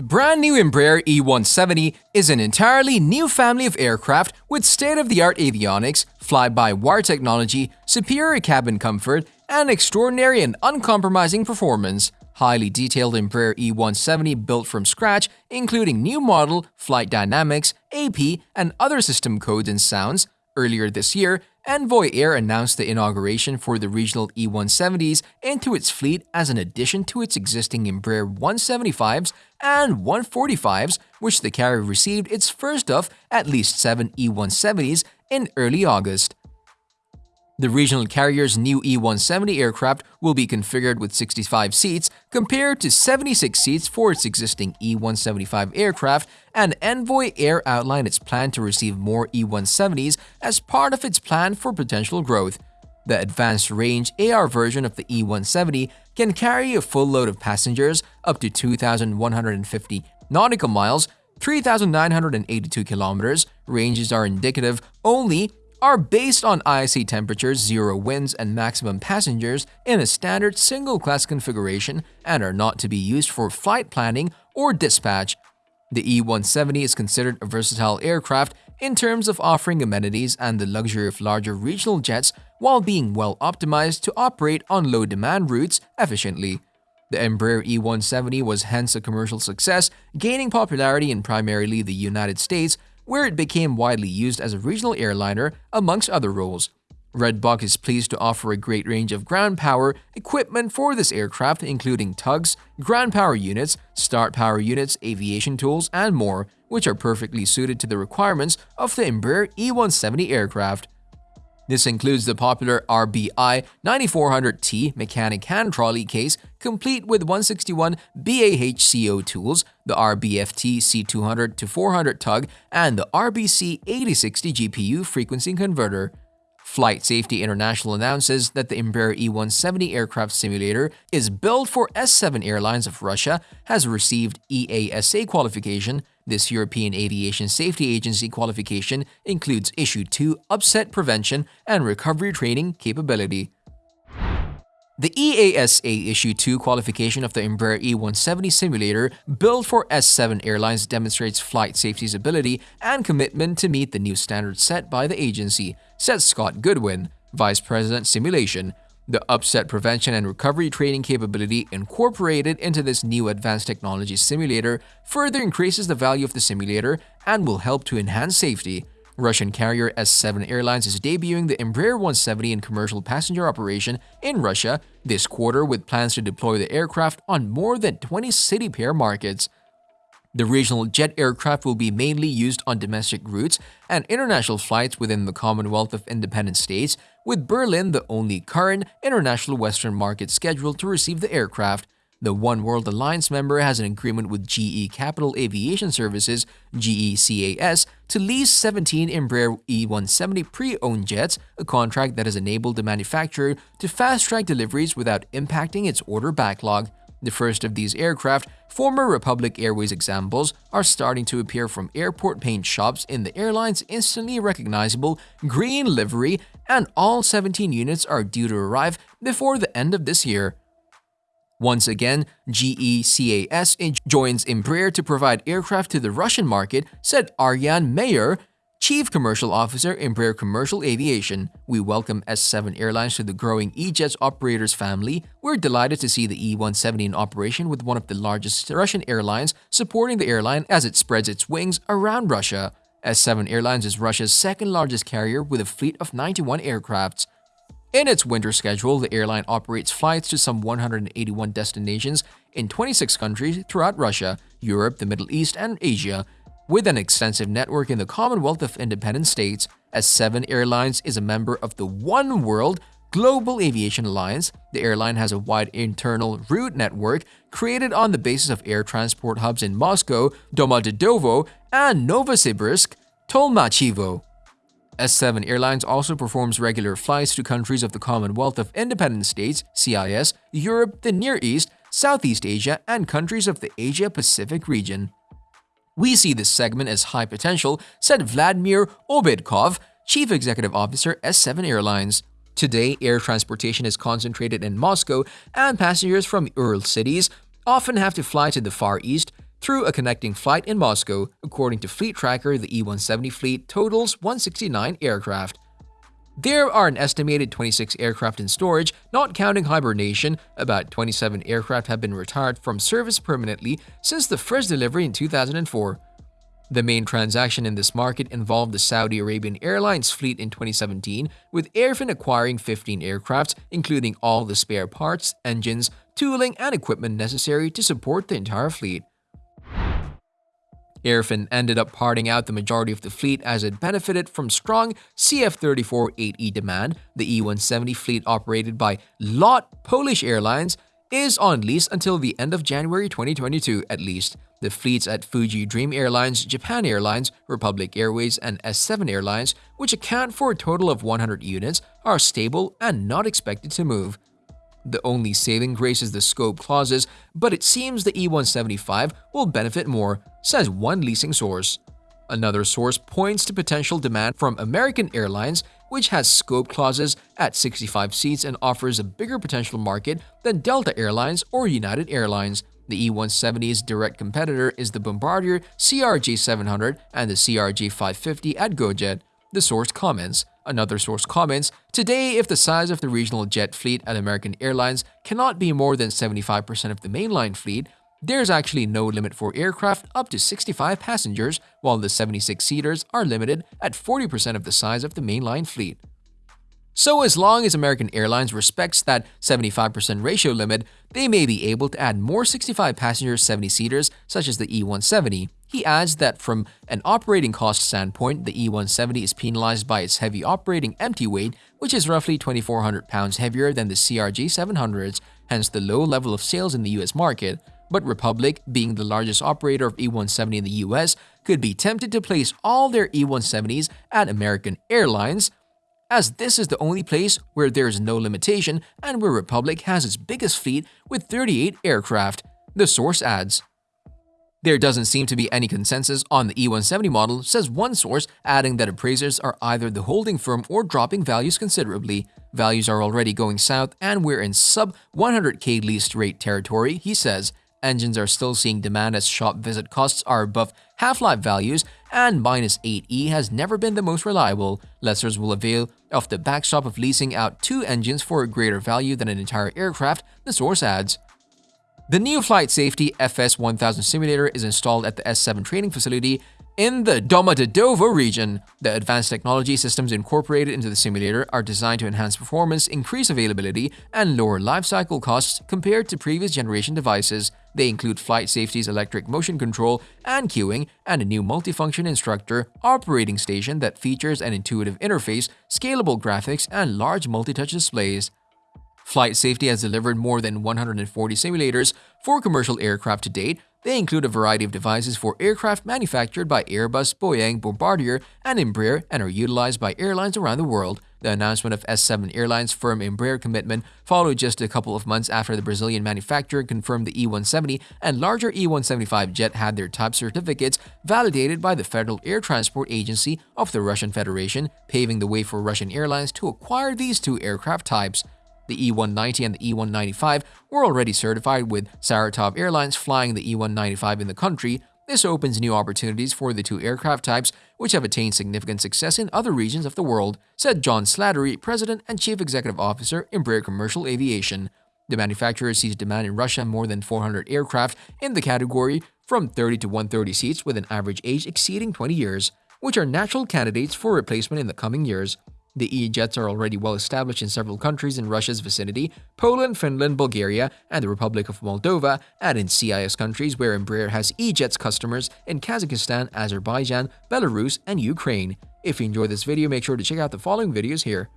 The brand new Embraer E170 is an entirely new family of aircraft with state-of-the-art avionics, fly-by-wire technology, superior cabin comfort, and extraordinary and uncompromising performance. Highly detailed Embraer E170 built from scratch, including new model, flight dynamics, AP, and other system codes and sounds. Earlier this year, Envoy Air announced the inauguration for the regional E170s into its fleet as an addition to its existing Embraer 175s and 145s, which the carrier received its first of at least seven E170s in early August. The regional carrier's new E-170 aircraft will be configured with 65 seats compared to 76 seats for its existing E-175 aircraft, and Envoy Air outlined its plan to receive more E-170s as part of its plan for potential growth. The advanced range AR version of the E-170 can carry a full load of passengers up to 2,150 nautical miles 3,982 kilometers. Ranges are indicative only are based on ISA temperatures, zero winds, and maximum passengers in a standard single-class configuration and are not to be used for flight planning or dispatch. The E-170 is considered a versatile aircraft in terms of offering amenities and the luxury of larger regional jets while being well optimized to operate on low-demand routes efficiently. The Embraer E-170 was hence a commercial success, gaining popularity in primarily the United States where it became widely used as a regional airliner amongst other roles. Redbox is pleased to offer a great range of ground power equipment for this aircraft including tugs, ground power units, start power units, aviation tools, and more, which are perfectly suited to the requirements of the Embraer E170 aircraft. This includes the popular RBI 9400T mechanic hand trolley case complete with 161 BAHCO tools, the RBFT C200 to 400 tug, and the RBC 8060 GPU frequency converter. Flight Safety International announces that the Embraer E170 aircraft simulator is built for S7 Airlines of Russia, has received EASA qualification. This European Aviation Safety Agency qualification includes Issue 2 upset prevention and recovery training capability. The EASA Issue 2 qualification of the Embraer E170 simulator built for S7 Airlines demonstrates flight safety's ability and commitment to meet the new standards set by the agency, says Scott Goodwin, Vice President Simulation. The upset prevention and recovery training capability incorporated into this new advanced technology simulator further increases the value of the simulator and will help to enhance safety. Russian carrier S7 Airlines is debuting the Embraer 170 in commercial passenger operation in Russia this quarter with plans to deploy the aircraft on more than 20 city pair markets. The regional jet aircraft will be mainly used on domestic routes and international flights within the Commonwealth of Independent States, with Berlin the only current international Western market scheduled to receive the aircraft. The One World Alliance member has an agreement with GE Capital Aviation Services GECAS to lease 17 Embraer E170 pre-owned jets, a contract that has enabled the manufacturer to fast-track deliveries without impacting its order backlog. The first of these aircraft, former Republic Airways examples, are starting to appear from airport paint shops in the airline's instantly recognizable green livery, and all 17 units are due to arrive before the end of this year. Once again, GECAS joins Embraer to provide aircraft to the Russian market, said Arjan Meijer, Chief Commercial Officer, Embraer Commercial Aviation. We welcome S7 Airlines to the growing E-Jets operators family. We're delighted to see the E170 in operation with one of the largest Russian airlines supporting the airline as it spreads its wings around Russia. S7 Airlines is Russia's second largest carrier with a fleet of 91 aircrafts. In its winter schedule, the airline operates flights to some 181 destinations in 26 countries throughout Russia, Europe, the Middle East, and Asia. With an extensive network in the Commonwealth of Independent States, S7 Airlines is a member of the One World Global Aviation Alliance. The airline has a wide internal route network created on the basis of air transport hubs in Moscow, Domodedovo, and Novosibirsk, Tolmachevo. S7 Airlines also performs regular flights to countries of the Commonwealth of Independent States, CIS, Europe, the Near East, Southeast Asia, and countries of the Asia-Pacific region. We see this segment as high potential, said Vladimir Obedkov, Chief Executive Officer, S7 Airlines. Today, air transportation is concentrated in Moscow, and passengers from Ural cities often have to fly to the Far East through a connecting flight in Moscow. According to Fleet Tracker, the E-170 fleet totals 169 aircraft. There are an estimated 26 aircraft in storage, not counting hibernation. About 27 aircraft have been retired from service permanently since the first delivery in 2004. The main transaction in this market involved the Saudi Arabian Airlines fleet in 2017, with AerFin acquiring 15 aircraft, including all the spare parts, engines, tooling, and equipment necessary to support the entire fleet. AerFin ended up parting out the majority of the fleet as it benefited from strong CF-34-8E demand. The E-170 fleet operated by LOT Polish Airlines is on lease until the end of January 2022 at least. The fleets at Fuji Dream Airlines, Japan Airlines, Republic Airways, and S7 Airlines, which account for a total of 100 units, are stable and not expected to move. The only saving grace is the scope clauses, but it seems the E175 will benefit more, says one leasing source. Another source points to potential demand from American Airlines, which has scope clauses at 65 seats and offers a bigger potential market than Delta Airlines or United Airlines. The E-170's direct competitor is the Bombardier CRJ-700 and the CRJ-550 at GoJet. The source comments. Another source comments, Today, if the size of the regional jet fleet at American Airlines cannot be more than 75% of the mainline fleet, there's actually no limit for aircraft up to 65 passengers, while the 76-seaters are limited at 40% of the size of the mainline fleet. So as long as American Airlines respects that 75% ratio limit, they may be able to add more 65-passenger 70-seaters such as the E-170. He adds that from an operating cost standpoint, the E-170 is penalized by its heavy operating empty weight, which is roughly 2,400 pounds heavier than the CRJ-700s, hence the low level of sales in the US market. But Republic, being the largest operator of E-170 in the US, could be tempted to place all their E-170s at American Airlines, as this is the only place where there is no limitation and where Republic has its biggest fleet with 38 aircraft, the source adds. There doesn't seem to be any consensus on the E170 model, says one source, adding that appraisers are either the holding firm or dropping values considerably. Values are already going south and we're in sub 100k leased rate territory, he says. Engines are still seeing demand as shop visit costs are above half-life values and minus 8E has never been the most reliable. Lessors will avail of the backstop of leasing out two engines for a greater value than an entire aircraft, the source adds. The new Flight Safety FS1000 simulator is installed at the S7 training facility in the Domodedovo region, the advanced technology systems incorporated into the simulator are designed to enhance performance, increase availability, and lower lifecycle costs compared to previous generation devices. They include Flight Safety's electric motion control and cueing, and a new multifunction instructor operating station that features an intuitive interface, scalable graphics, and large multi-touch displays. Flight Safety has delivered more than 140 simulators for commercial aircraft to date. They include a variety of devices for aircraft manufactured by Airbus, Boeing, Bombardier, and Embraer and are utilized by airlines around the world. The announcement of S7 Airlines firm Embraer commitment followed just a couple of months after the Brazilian manufacturer confirmed the E-170 and larger E-175 jet had their type certificates validated by the Federal Air Transport Agency of the Russian Federation, paving the way for Russian airlines to acquire these two aircraft types. The E190 and the E195 were already certified with Saratov Airlines flying the E195 in the country. This opens new opportunities for the two aircraft types, which have attained significant success in other regions of the world, said John Slattery, President and Chief Executive Officer, Embraer Commercial Aviation. The manufacturer sees demand in Russia more than 400 aircraft in the category from 30 to 130 seats with an average age exceeding 20 years, which are natural candidates for replacement in the coming years. The E-jets are already well established in several countries in Russia's vicinity, Poland, Finland, Bulgaria, and the Republic of Moldova, and in CIS countries where Embraer has E-jets customers in Kazakhstan, Azerbaijan, Belarus, and Ukraine. If you enjoyed this video, make sure to check out the following videos here.